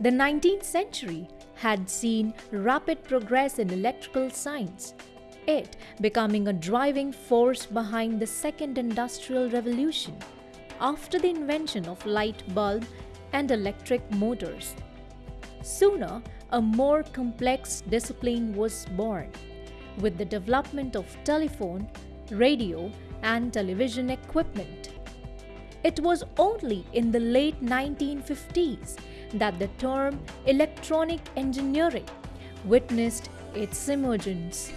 The 19th century had seen rapid progress in electrical science, it becoming a driving force behind the second industrial revolution after the invention of light bulb and electric motors. Sooner, a more complex discipline was born with the development of telephone, radio, and television equipment. It was only in the late 1950s that the term electronic engineering witnessed its emergence.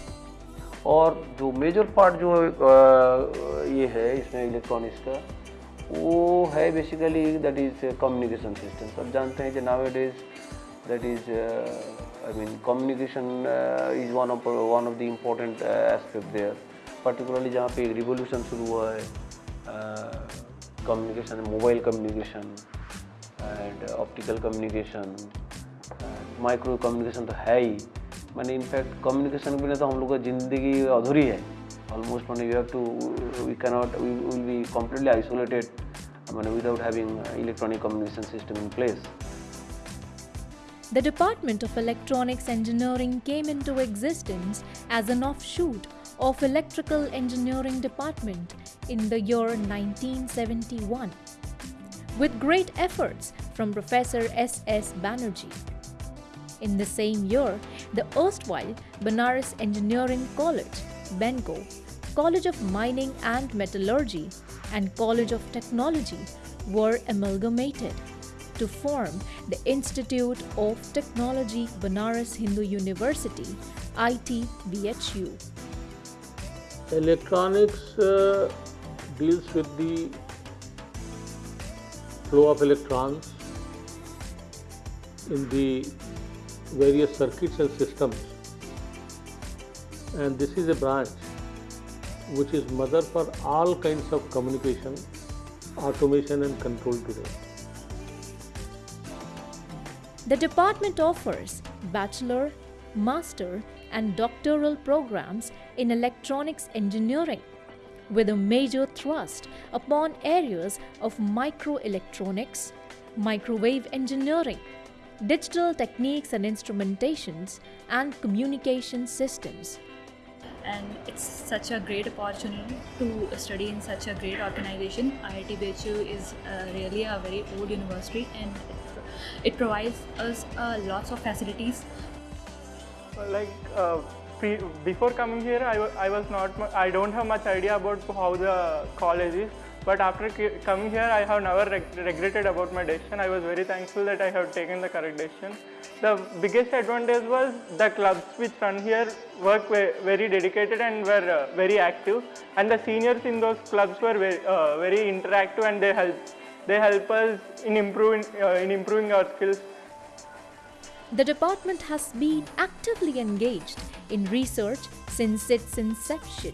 और जो major part जो आ, ये है इसमें electronics का वो है basically that is communication system सब जानते हैं कि now it is that is I mean communication is one of one of the important aspect there particularly जहाँ पे एक रिवोल्यूशन शुरू हुआ है communication mobile communication and optical communication micro communication तो है ही। मैंने इनफैक्ट कम्युनिकेशन के बिना तो हम लोग का ज़िंदगी अधूरी है ऑलमोस्ट मैंने you have to we cannot we will be completely isolated मैंने without having electronic communication system in place The Department of Electronics Engineering came into existence as an offshoot of Electrical Engineering Department in the year 1971 with great efforts from Professor S. S. Banerjee. In the same year, the erstwhile Banaras Engineering College, BENCO, College of Mining and Metallurgy, and College of Technology were amalgamated to form the Institute of Technology Banaras Hindu University, ITBHU. Electronics uh, deals with the flow of electrons in the various circuits and systems and this is a branch which is mother for all kinds of communication, automation and control today. The department offers bachelor, master and doctoral programs in electronics engineering with a major thrust upon areas of microelectronics, microwave engineering, digital techniques and instrumentations, and communication systems. And it's such a great opportunity to study in such a great organization. IIT BHU is uh, really a very old university and it, it provides us uh, lots of facilities. Like uh, pre before coming here, I, I was not, I don't have much idea about how the college is but after coming here, I have never reg regretted about my decision. I was very thankful that I have taken the correct decision. The biggest advantage was the clubs which run here work very dedicated and were uh, very active. And the seniors in those clubs were very, uh, very interactive and they help, they help us in improving, uh, in improving our skills. The department has been actively engaged in research since its inception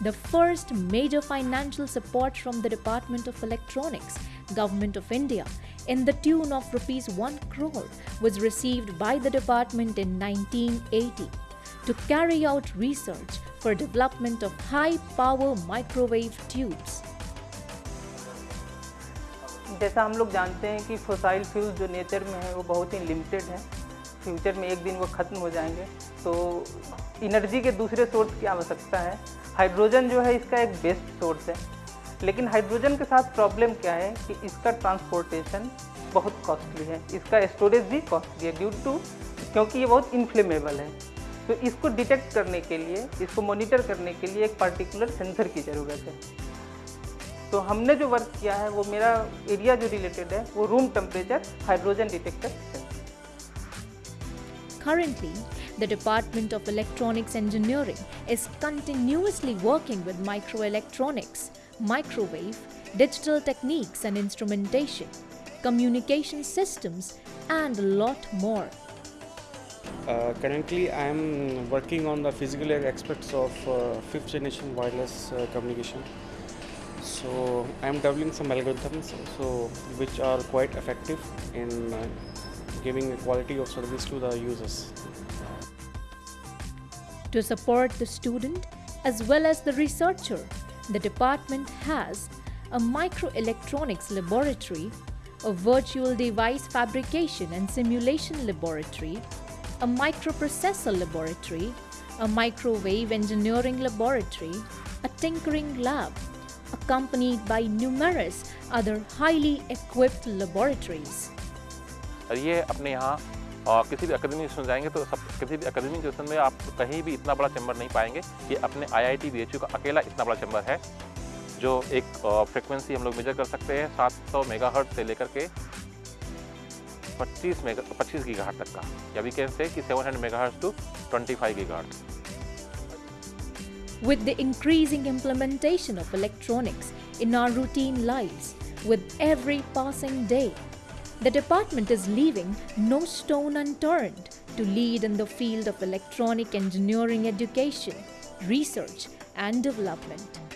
The first major financial support from the Department of Electronics, Government of India, in the tune of rupees 1 crore was received by the department in 1980 to carry out research for development of high power microwave tubes. जैसा हम लोग जानते हैं कि fossil fuel जो nature में है वो बहुत ही लिमिटेड है फ्यूचर में एक दिन वो ख़त्म हो जाएंगे तो इनर्जी के दूसरे सोर्स की आवश्यकता है हाइड्रोजन जो है इसका एक बेस्ट सोर्स है। लेकिन हाइड्रोजन के साथ प्रॉब्लम क्या है कि इसका ट्रांसपोर्टेशन बहुत कॉस्टली है। इसका स्टोरेज भी कॉस्टली है ड्यू टू क्योंकि ये बहुत इन्फ्लेमेबल है। तो इसको डिटेक्ट करने के लिए इसको मॉनिटर करने के लिए एक पर्टिकुलर सेंसर की ज़रूरत है। तो हमने जो वर्क किया है वो मेरा एरिया जो रिलेटेड है वो रूम टेम्परेचर हाइड्रोजन डिटेक्टर है। Currently, the Department of Electronics Engineering is continuously working with microelectronics, microwave, digital techniques and instrumentation, communication systems, and a lot more. Uh, currently, I am working on the physical aspects of uh, fifth generation wireless uh, communication. So I am developing some algorithms so which are quite effective in uh, giving quality of service to the users. To support the student as well as the researcher, the department has a microelectronics laboratory, a virtual device fabrication and simulation laboratory, a microprocessor laboratory, a microwave engineering laboratory, a tinkering lab, accompanied by numerous other highly equipped laboratories. और ये अपने यहाँ और किसी भी academy में जाएँगे तो सब किसी भी अकेडमिक इंस्टीट्यूशन में आप कहीं भी इतना बड़ा चैम्बर नहीं पाएँगे ये अपने आई आई का अकेला इतना बड़ा चैम्बर है जो एक फ्रिक्वेंसी हम लोग मेजर कर सकते हैं 700 मेगाहर्ट्ज से लेकर के 25 मेगा 25 गीगाहर्ट्ज तक का या वी कैन से कि 700 megahertz to 25 gigahertz With the increasing implementation of electronics in our routine lives, with every passing day, the department is leaving no stone unturned to lead in the field of electronic engineering education, research, and development.